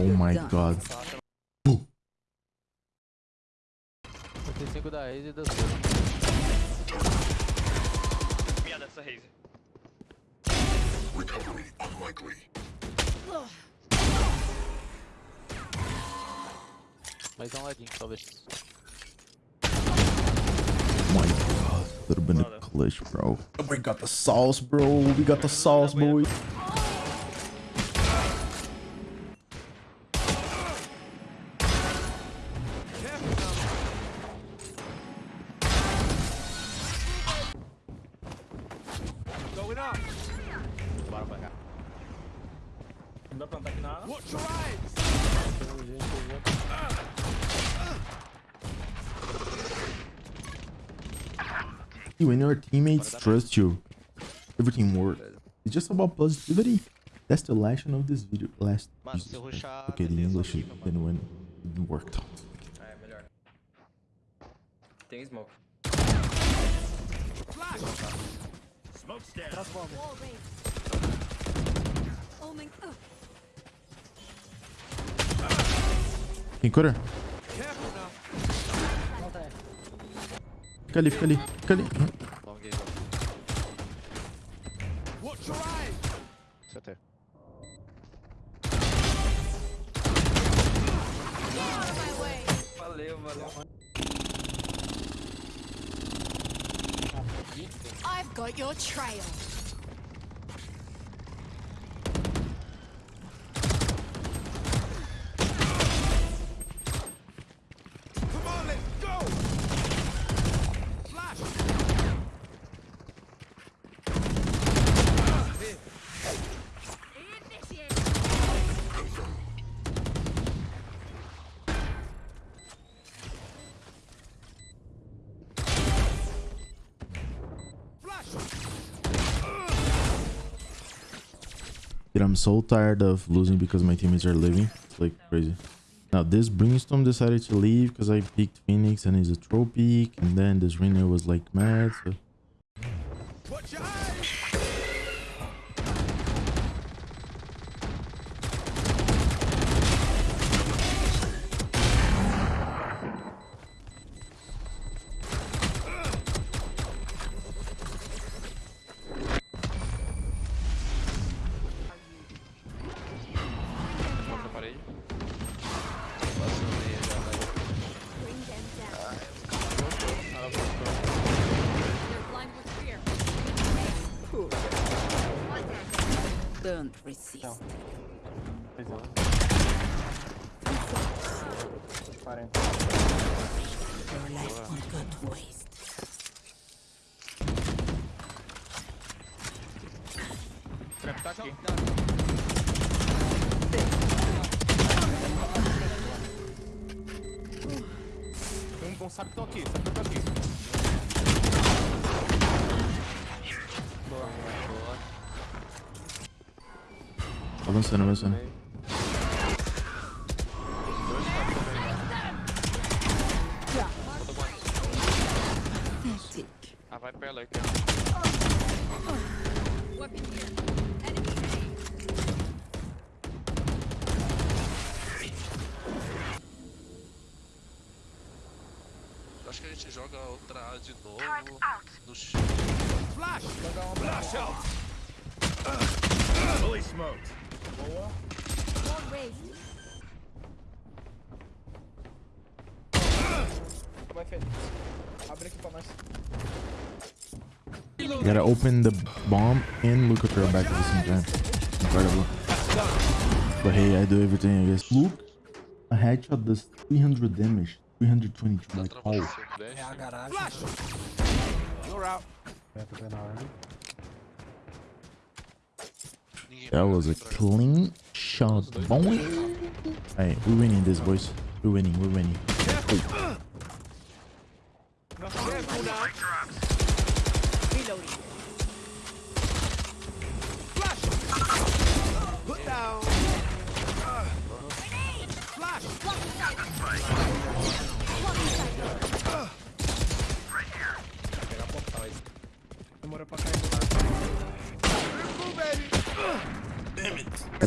Oh my Done. god. 35 da Raze e da Minha dessa Raze. Recovery unlikely. Mais um ladinho, talvez. Oh my god. Would have been a clutch, bro. We got the sauce, bro. We got the sauce, boy. Bora pra cá. Não dá pra plantar aqui na área. See, when your teammates trust you, everything works. It's just about positivity. That's the lesson of this video. Last Mano, se eu rushar. okay, the English horrível, mano. didn't win. It didn't work out. É, melhor. Tem smoke. Quem cura? Fica ali, fica ali, fica ali. I've got your trail. Dude, I'm so tired of losing because my teammates are leaving. It's like crazy. Now this Brimstone decided to leave because I picked Phoenix and he's a troll. And then this Reyna was like mad. So Don't resist. Your life won't go to waste. Trap tá aqui. Um com sabe que estão aqui, sabe que estão aqui. Avançando, avançando. Ah, vai pra ela aqui. Weapon here. Enemy Acho que a gente joga outra A de novo no X. Wall raised. Vai, Fê. Abre aqui pra nós. You gotta open the bomb and look at her back at the same time. Incredible. But hey, I do everything, I guess. Look, a headshot does 300 damage. 322, like, oh. 10. Ninguém That was a clean shot, boy. Hey, we're winning this, boys. We're winning, we're winning. Demorou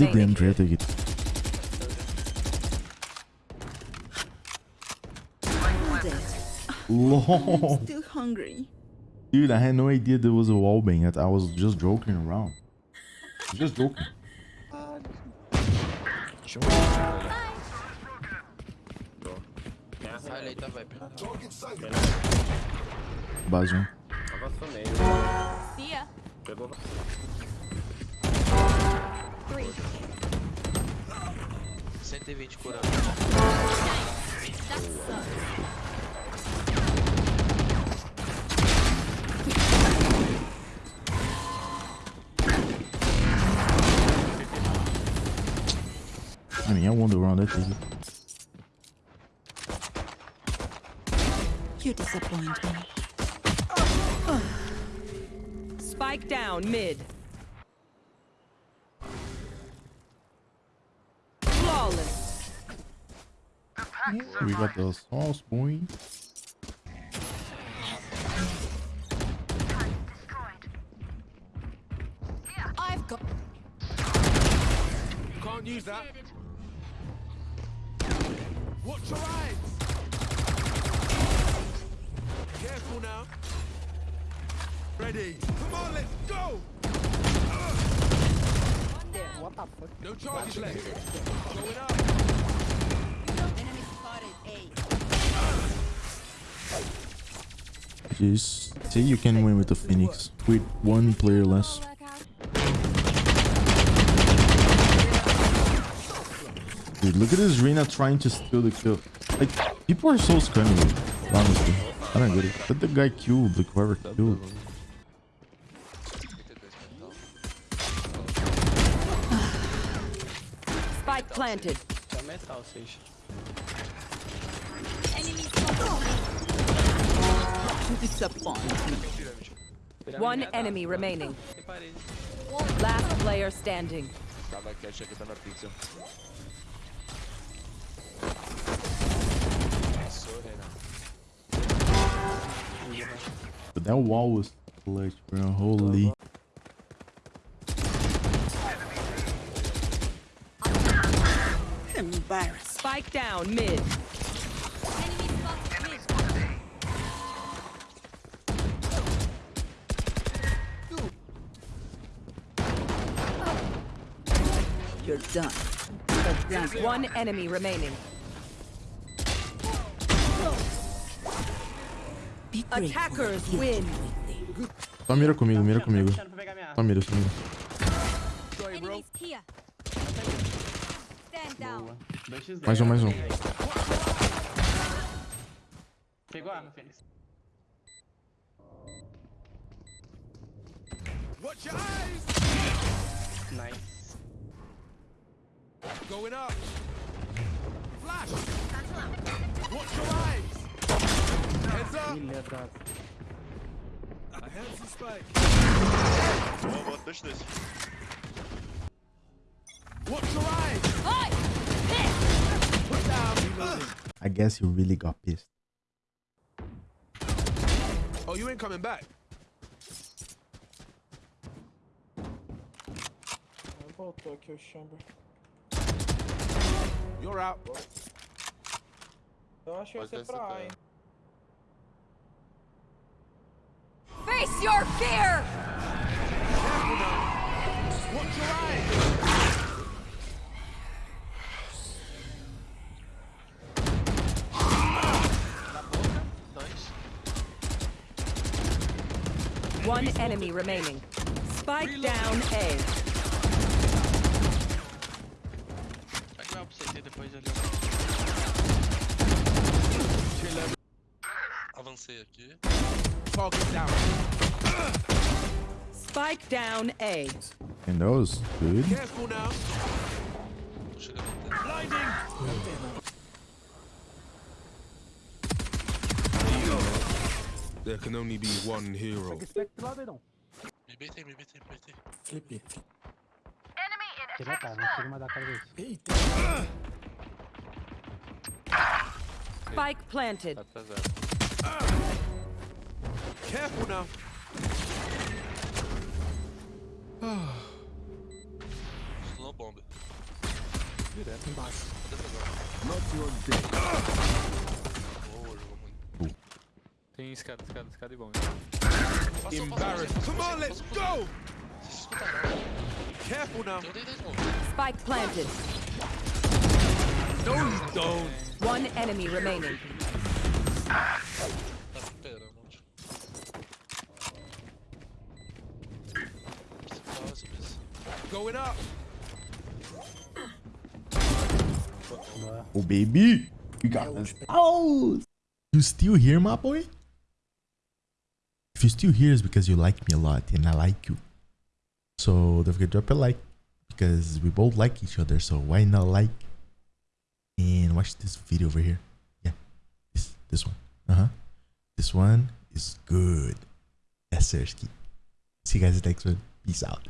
hadi Denver'e de Dude, I had no idea there was a wall bang. I was just joking around. Just joking. Sure. Um. 120 curando. I mean, I wonder around that thing. You disappoint me. Spike down mid. We got the sauce, boy. I've got. Can't use that. Watch your eyes. Careful now. Ready. Come on, let's go. What the fuck? No charges left. Going up. Enemy spotted A. Just say you can win with the Phoenix with one player less. Dude, look at this Reyna trying to steal the kill. Like, people are so scummy, honestly. I don't get it. Let the guy killed, like whoever killed. Spike planted. You disappoint me. One enemy remaining. Last player standing. Tava cat aqui, tá na pixel. Passou, Renan. But that wall was clutch, bro. Holy. Embarrassed. Spike down mid. Done. That's One enemy remaining. Attackers win. took with me. Só mira comigo, mira comigo. Pegar minha Só mira, só mira. Enemies here. Stand down. Boa. 2x0. Mais um, mais um. Pegou a arma, Fênix. Watch your eyes. Going up. Flash. Watch your eyes. Heads up. Ih, atrás. I have some spike. Boa, boa, dois, dois. Watch your eyes. Oi! Put down. I guess he really got pissed. Oh, you ain't coming back. Voltou aqui o Chamber. You're out. Eu acho que vai ser pra A, hein? Face your fear! Watch your eyes. One enemy remaining. Spike down A. Vai que vai pro CT depois ali. Avancei aqui. Target down. Spike down A. And those, dude. good. Careful now. Tô chegando até. Blinding. There can only be one hero. Me beitei, me beitei, me beitei. Flip. Spike planted. Tá zero. Careful now. Slow bomb. Embaixo. Boa, jogou muito. Tem escada, escada, escada e bom. Passou, Embarrassed. Come on, let's go! Careful now. Eu dei 10 mãos. Spike planted. No, you don't. One enemy remaining. Going up. Oh, baby. You got this. Oh, you still here, my boy? If you're still here, it's because you like me a lot and I like you. So don't forget to drop a like because we both like each other. So why not like and watch this video over here? Yeah, this this one. Uh huh. This one is good. Yes, sir. See you guys next one. Peace out.